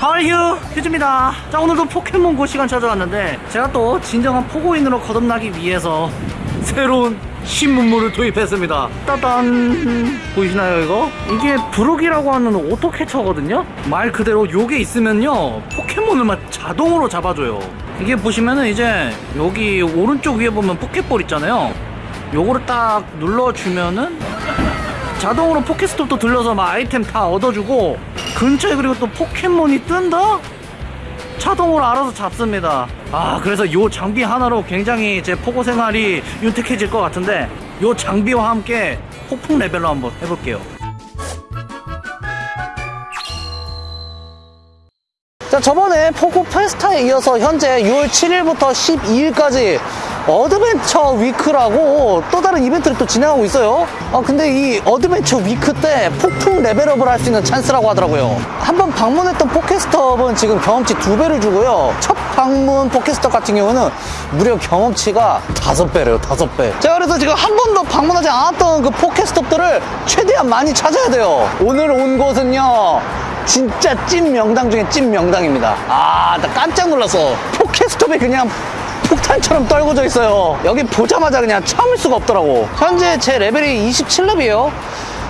하이휴 휴즈입니다. 자 오늘도 포켓몬고 시간 찾아왔는데 제가 또 진정한 포고인으로 거듭나기 위해서 새로운 신문물을 도입했습니다. 따단! 보이시나요 이거? 이게 브룩이라고 하는 오토 캐쳐거든요? 말 그대로 요게 있으면요 포켓몬을 막 자동으로 잡아줘요. 이게 보시면은 이제 여기 오른쪽 위에 보면 포켓볼 있잖아요. 요거를 딱 눌러주면은 자동으로 포켓스톱도 들려서 막 아이템 다 얻어주고 근처에 그리고 또 포켓몬이 뜬다? 자동으로 알아서 잡습니다 아 그래서 요 장비 하나로 굉장히 제 포고 생활이 윤택해질 것 같은데 요 장비와 함께 폭풍 레벨로 한번 해볼게요 자 저번에 포고 페스타에 이어서 현재 6월 7일부터 12일까지 Adventure Week라고 또 다른 이벤트를 또 진행하고 있어요. 아 근데 이 Adventure Week 때 폭풍 레벨업을 할 수 있는 찬스라고 하더라고요. 한번 방문했던 포켓스톱은 지금 경험치 두 배를 주고요. 첫 방문 포켓스톱 같은 경우는 무려 경험치가 다섯 배래요 다섯 배. 제가 그래서 지금 한 번도 방문하지 않았던 그 포켓스톱들을 최대한 많이 찾아야 돼요. 오늘 온 곳은요 진짜 찐 명당 중에 찐 명당입니다. 아 나 깜짝 놀랐어. 포켓스톱이 그냥 폭탄처럼 떨궈져 있어요. 여기 보자마자 그냥 참을 수가 없더라고. 현재 제 레벨이 27렙이에요.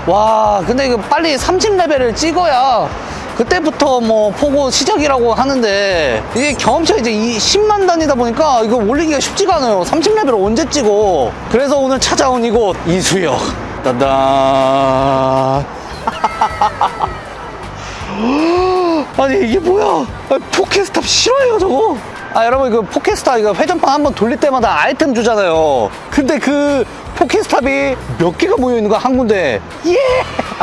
와 근데 이거 빨리 30레벨을 찍어야 그때부터 뭐 포고 시작이라고 하는데 이게 경험치가 이제 이 10만 단위다 보니까 이거 올리기가 쉽지가 않아요. 30레벨을 언제 찍어? 그래서 오늘 찾아온 이곳 이수역. 따단. 아니 이게 뭐야? 아, 포켓스탑 싫어요 저거 아 여러분 그 포켓스탑 이거 회전판 한번 돌릴 때마다 아이템 주잖아요. 근데 그 포켓스탑이 몇 개가 모여 있는 거야 한 군데? 예!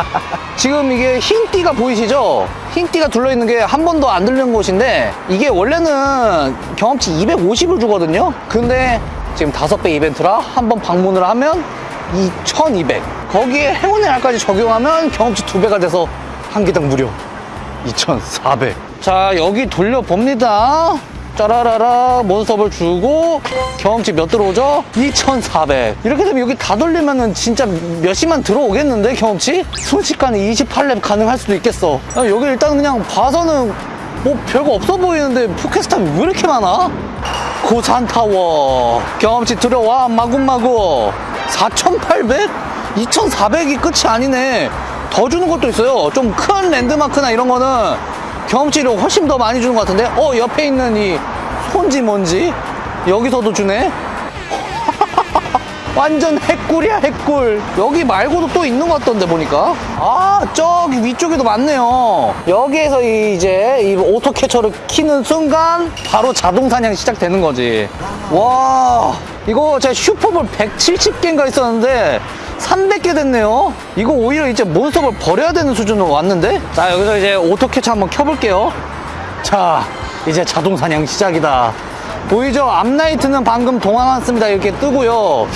지금 이게 흰 띠가 보이시죠? 흰 띠가 둘러 있는 게 한 번도 안 들리는 곳인데 이게 원래는 경험치 250을 주거든요? 근데 지금 다섯 배 이벤트라 한 번 방문을 하면 2200 거기에 행운의 알까지 적용하면 경험치 두 배가 돼서 한 개당 무료 2,400. 자, 여기 돌려봅니다. 짜라라라, 몬스터볼 주고, 경험치 몇 들어오죠? 2,400. 이렇게 되면 여기 다 돌리면은 진짜 몇십만 들어오겠는데, 경험치? 순식간에 28렙 가능할 수도 있겠어. 아, 여기 일단 그냥 봐서는 뭐 별거 없어 보이는데, 포켓스탑이 왜 이렇게 많아? 고산타워. 경험치 들어와, 마구마구. 4,800? 2,400이 끝이 아니네. 더 주는 것도 있어요. 좀 큰 랜드마크나 이런 거는 경험치를 훨씬 더 많이 주는 것 같은데? 어, 옆에 있는 이 손지 뭔지? 여기서도 주네? 완전 핵꿀이야, 핵꿀. 여기 말고도 또 있는 것 같던데, 보니까. 아, 저기 위쪽에도 많네요. 여기에서 이- 이제 이 auto catcher를 키는 순간 바로 자동 사냥 시작되는 거지. 와, 이거 제가 슈퍼볼 170개인가 있었는데 300개 됐네요. 이거 오히려 이제 몬스터볼 버려야 되는 수준으로 왔는데? 자, 여기서 이제 auto catcher 한번 켜볼게요. 자, 이제 자동 사냥 시작이다. 보이죠? 앞라이트는 방금 동안 왔습니다. 이렇게 뜨고요.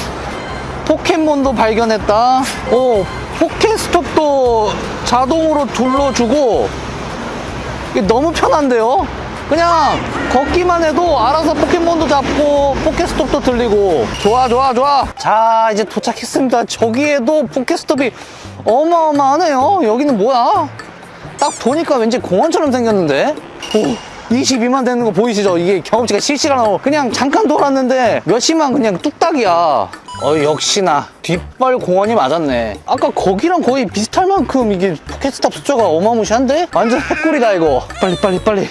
포켓몬도 발견했다. 오, 포켓스톱도 자동으로 돌려주고 이게 너무 편한데요? 그냥 걷기만 해도 알아서 포켓몬도 잡고 포켓스톱도 들리고. 좋아 좋아 좋아. 자 이제 도착했습니다. 저기에도 포켓스톱이 어마어마하네요. 여기는 뭐야? 딱 보니까 왠지 공원처럼 생겼는데? 오 22만 되는 거 보이시죠? 이게 경험치가 실시간으로 그냥 잠깐 돌았는데 몇십만 그냥 뚝딱이야. 어 역시나. 뒷발 공원이 맞았네. 아까 거기랑 거의 비슷할 만큼 이게 포켓스탑 숫자가 어마무시한데? 완전 핵꿀이다 이거. 빨리 빨리 빨리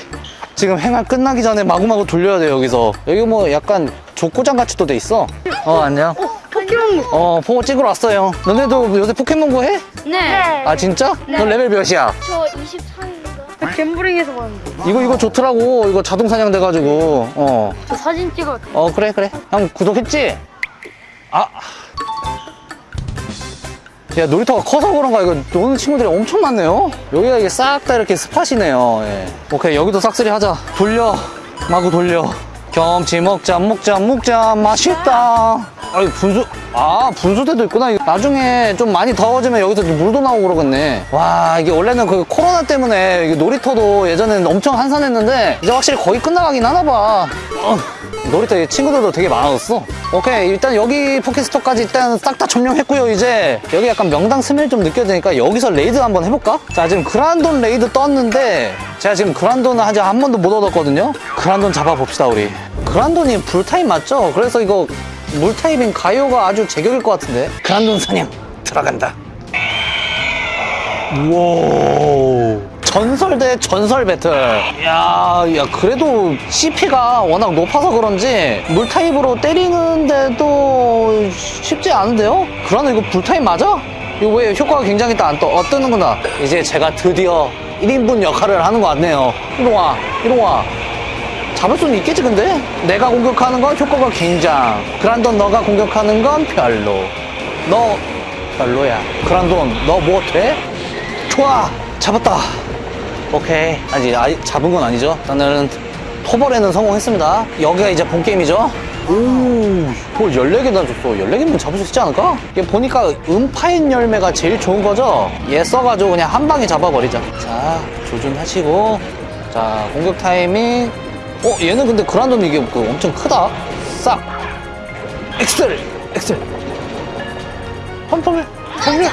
지금 행알 끝나기 전에 마구마구 돌려야 돼 여기서 여기 뭐 약간 족구장 같이 또 돼 있어 어 안녕 포켓몬 어 보고 찍으러 왔어요 너네도 요새 포켓몬고 해? 네. 아 진짜? 너 레벨 몇이야? 저 24입니다. 갬블링에서 봤는데. 이거 이거 좋더라고 이거 자동 사냥 돼가지고 어저 사진 찍어. 어 그래 그래 형 구독했지? 아. 야 놀이터가 커서 그런가? 이거 노는 친구들이 엄청 많네요. 여기가 이게 싹 다 이렇게 spot이네요. 예. 오케이 여기도 싹쓸이 하자. 돌려. 마구 돌려. 경험치 먹자 먹자 먹자. 맛있다. 아이 분수 아 분수대도 있구나. 나중에 좀 많이 더워지면 여기서 좀 물도 나오고 그러겠네. 와 이게 원래는 그 코로나 때문에 이게 놀이터도 예전에는 엄청 한산했는데 이제 확실히 거의 끝나가긴 하나 봐. 어, 놀이터에 친구들도 되게 많아졌어 오케이 일단 여기 포켓스톱까지 일단 싹 다 점령했고요 이제. 여기 약간 명당 smell 좀 느껴지니까 여기서 raid 한번 해볼까? 자 지금 그란돈 raid 떴는데 제가 지금 그란돈을 아직 한 번도 못 얻었거든요? 그란돈 잡아봅시다 우리. 그란돈이 불타입 맞죠? 그래서 이거 물타입인 가요가 아주 제격일 것 같은데. 그란돈 사냥 들어간다. 우와 전설 대 전설 배틀 야, 야 그래도 CP가 워낙 높아서 그런지 물타입으로 때리는데도 쉽지 않은데요? 그러나 이거 불타입 맞아? 이거 왜 효과가 굉장히 또안 떠, 어, 뜨는구나 이제 제가 드디어 1인분 역할을 하는 것 같네요 이리와 이리와 잡을 수는 있겠지 근데? 내가 공격하는 건 효과가 굉장 그란돈 너가 공격하는 건 별로 너 별로야 그란돈 너뭐 돼? 좋아 잡았다 오케이 아직 잡은 건 아니죠 일단은 토벌에는 성공했습니다 여기가 이제 본 게임이죠 오뭘 14개나 줬어 14개면 잡을 수 있지 않을까? 이게 보니까 음파인 열매가 제일 좋은 거죠 얘 써가지고 그냥 한 방에 잡아버리자 자 조준하시고 자 공격 타이밍 어 얘는 근데 그란돈 이게 그 엄청 크다 싹 엑셀 엑셀 펌펌을 펌을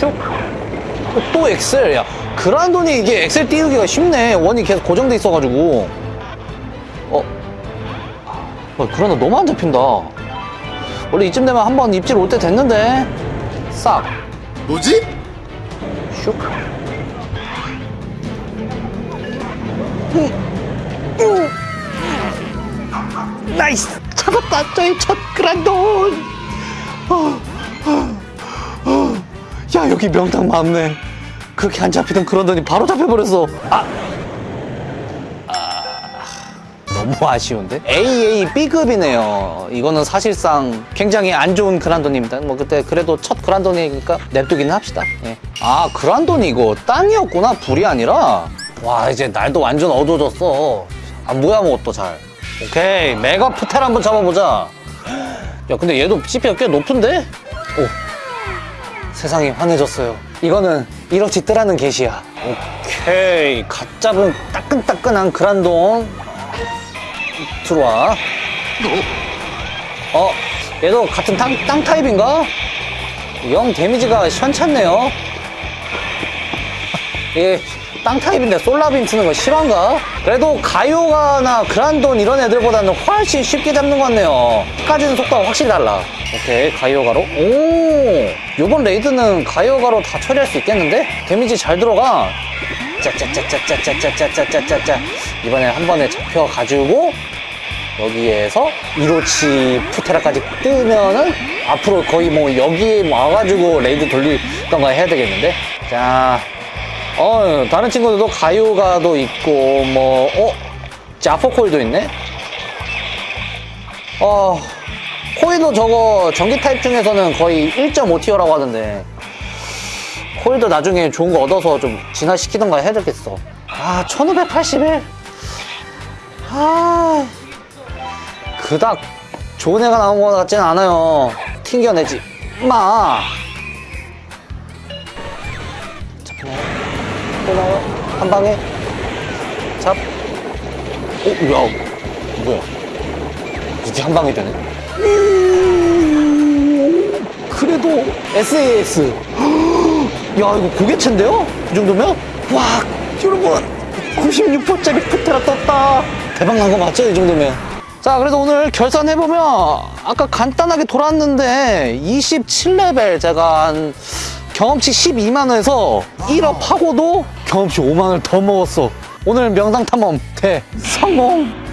슉. 어, 또 엑셀. 야, 그란돈이 이게 엑셀 띄우기가 쉽네. 원이 계속 고정돼 있어가지고. 어. 어, 그란돈 너무 안 잡힌다. 원래 이쯤 되면 한 번 입질 올 때 됐는데. 싹. 뭐지? 슉. 음. 음. nice! 잡았다! 저의 첫 그란돈! 어, 어, 어. 야, 여기 명당 많네. 그렇게 안 잡히던 그란돈이 바로 잡혀버렸어. 아! 아, 너무 아쉬운데? AA B급이네요. 이거는 사실상 굉장히 안 좋은 그란돈입니다. 뭐 그때 그래도 첫 그란돈이니까 냅두기는 합시다. 예. 아, 그란돈이 이거 땅이었구나. 불이 아니라. 와, 이제 날도 완전 어두워졌어. 안 보여 아무것도 잘. 오케이. 메가 푸텔 한번 잡아보자. 야, 근데 얘도 CP가 꽤 높은데? 오. 세상이 환해졌어요. 이거는 이렇지 뜨라는 게시야. 오케이. 갓 잡은 따끈따끈한 그란돈. 들어와. 어, 얘도 같은 땅, 땅 타입인가? 영 데미지가 션찮네요. 이게 땅 타입인데 솔라빔 쓰는 거 실화인가? 그래도 가이오가나 그란돈 이런 애들보다는 훨씬 쉽게 잡는 것 같네요. 까지는 속도가 확실히 달라. 오케이, 가이오가로. 오! 요번 raid는 가이오가로 다 처리할 수 있겠는데? 데미지 잘 들어가. 짜짜짜짜짜짜짜짜짜짜짜. 이번에 한 번에 잡혀가지고, 여기에서 이로치 프테라까지 뜨면은 앞으로 거의 뭐 여기에 와가지고 raid 돌리던가 해야 되겠는데? 자, 어, 다른 친구들도 가이오가도 있고, 뭐, 어? 자포코일도 있네? 어, 코일도 저거 전기 타입 중에서는 거의 1.5 tier라고 하던데. 코일도 나중에 좋은 거 얻어서 좀 진화시키던가 해야 되겠어. 아, 1581? 아, 그닥 좋은 애가 나온 것 같진 않아요. 튕겨내지. 마. 잡히나 요? 또 나와요? 한 방에? 잡. 오, 야, 뭐야. 이게 한 방에 되네. 그래도 SAS. 야, 이거 고개체인데요? 이 정도면? 와, 여러분. 96%짜리 프테라 떴다. 대박 난 거 맞죠? 이 정도면. 자, 그래서 오늘 결산해보면 아까 간단하게 돌았는데 27레벨 제가 한 경험치 12만원에서 1업 하고도 경험치 5만원을 더 먹었어. 오늘 명당 탐험 대성공!